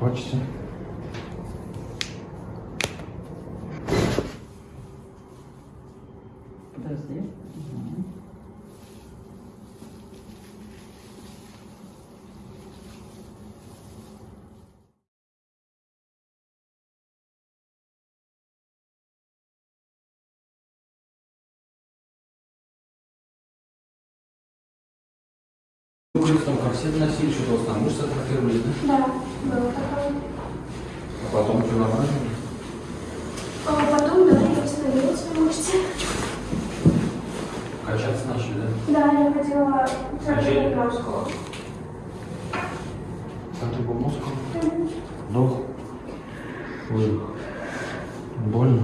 Pode ser. Будет там корсет носили, что-то вас там мышцы атрофировались, да? Да, было такое. А потом что нормально? А потом, да, я восстановилась в мышце. Качаться начали, да? Да, я ходила в Качели? Центральную Центр был мозг. Вдох. Выдох. Больно?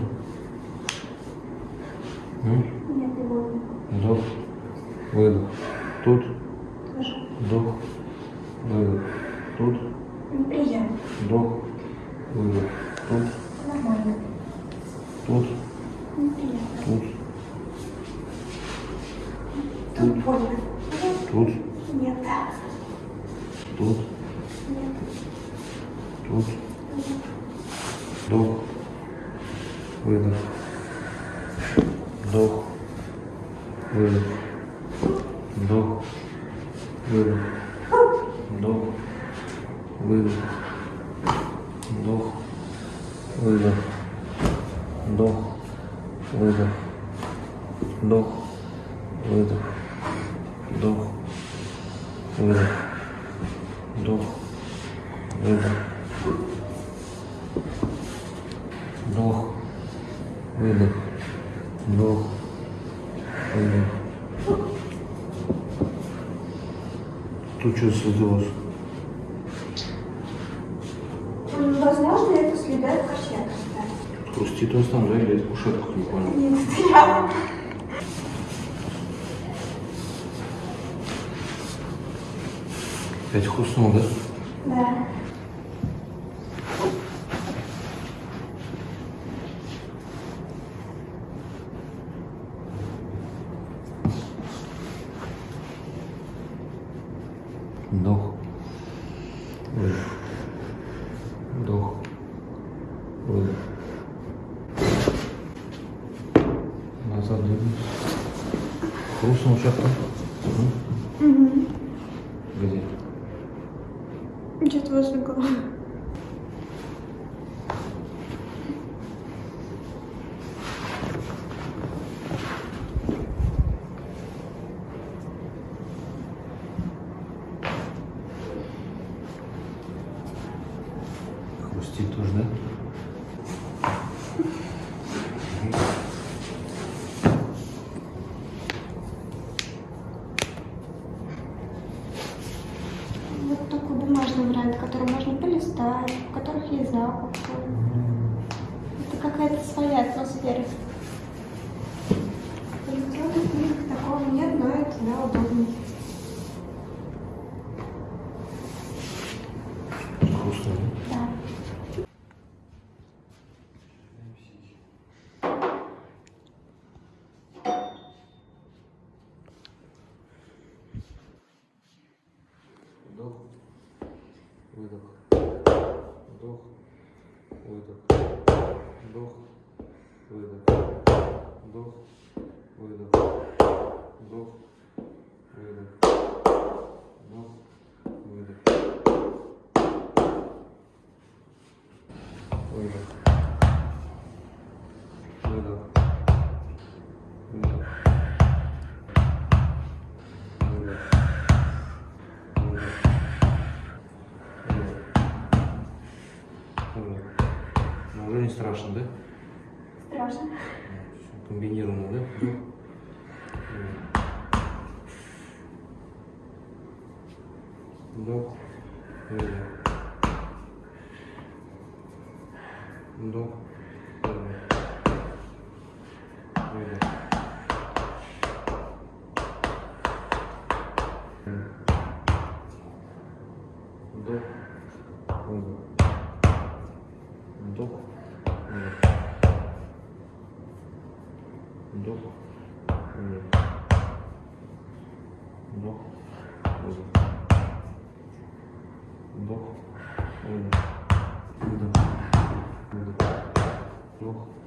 М? Нет, не больно. Вдох. Выдох. Тут. Тоже. Вдох. Выдох. Тут. Неприятно. Вдох. Выдох. Тут. Нормально. Тут. Тут. Тут. Тут. Нет. Тут. Нет. Тут. Вдох. Выдох. Вдох. Выдох. Вдох. Выдох. Вдох. Выдох. Вдох. Выдох. Вдох. Выдох. Вдох. Выдох. Вдох. Выдох. Вдох. Выдох. Вдох, выдох, вдох, выдох. Тут что создалось? Пусти то там, да, или я кушетку не понял. Нет, я. Опять хуснул, да? Да. Дох. назад двинулись. Руслан участок. Угу. Где? Где-то возле головы. Полистать, в которых есть запах. Это какая-то своя атмосфера. В электронных книгах такого нет, но это да, удобно. Хрустнул, да? Да. Вдох, выдох, вдох, выдох, вдох, выдох, вдох, не страшно, да? Страшно. Всё Комбинировано, да? Вдох. Выдох. Вдох. Выдох. Вдох. Выдох. Вдох. вдох, вниз, вдох, вниз, вдох, вниз, вдох, вниз, вдох, вниз.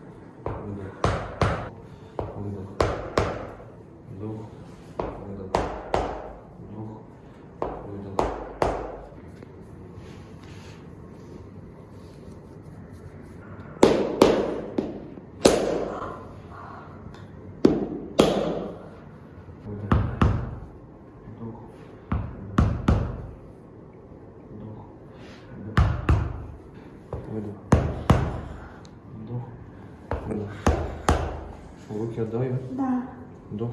Выдох. Вдох, выдох. Руки отдай. Да. Вдох.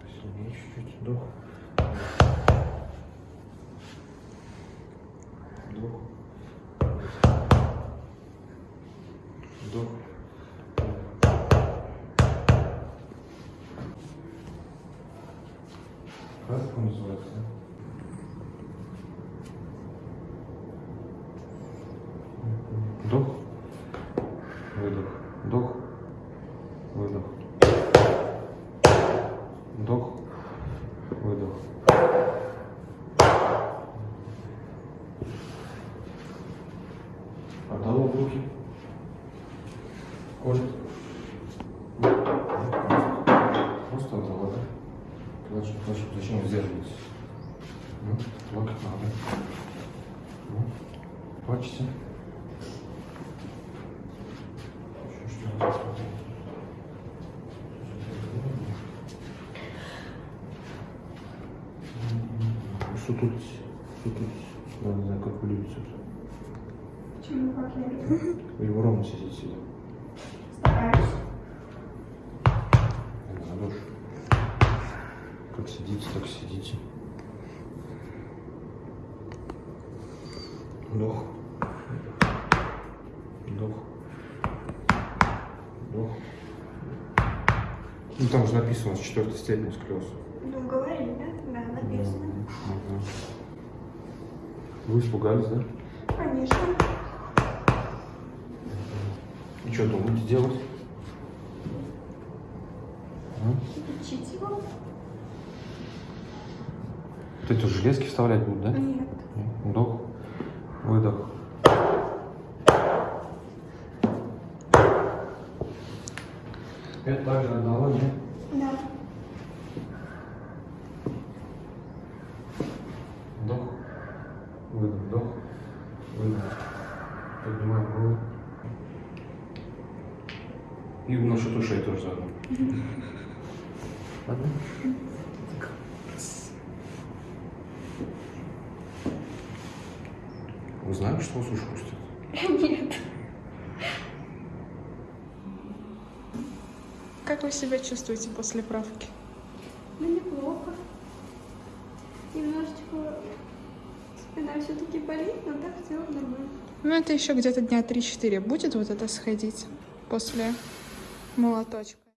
Посильнее чуть-чуть. Вдох. Вдох. Вдох. Как это называется? Вдох. Выдох. Вдох. Выдох. Вдох. Выдох. Отдала в руки. Колет. Просто отдала, да? Плачет, плачет. Зачем вы сдерживаетесь? Ну, плакать надо. Ну, плачете. Еще что-то. Сутулись. Сутулись. Я не знаю, как вы любите это. Почему как я люблю? Или вы ровно сидите сидя. Стараюсь. Не надо уж. Как сидите, так сидите. Вдох. Вдох. Вдох. Ну там же написано с четвертой степени сколиоз. Ну, говорили, да? Да, написано. Мгм. Вы испугались, да? Конечно. Что думаете делать? А? Лечить его? Вот эти железки вставлять будут, да? Нет. Вдох, выдох. Это также одного, нет? Да. Вдох, выдох, вдох, выдох. Поднимаем голову. И насчет ушей тоже заодно. Ладно? Вы знаете, что вас уши пустят? Нет. Как вы себя чувствуете после правки? Ну, неплохо. Немножечко спина все-таки болит, но так в целом нормально. Ну, это еще где-то дня 3-4 будет вот это сходить после молоточка.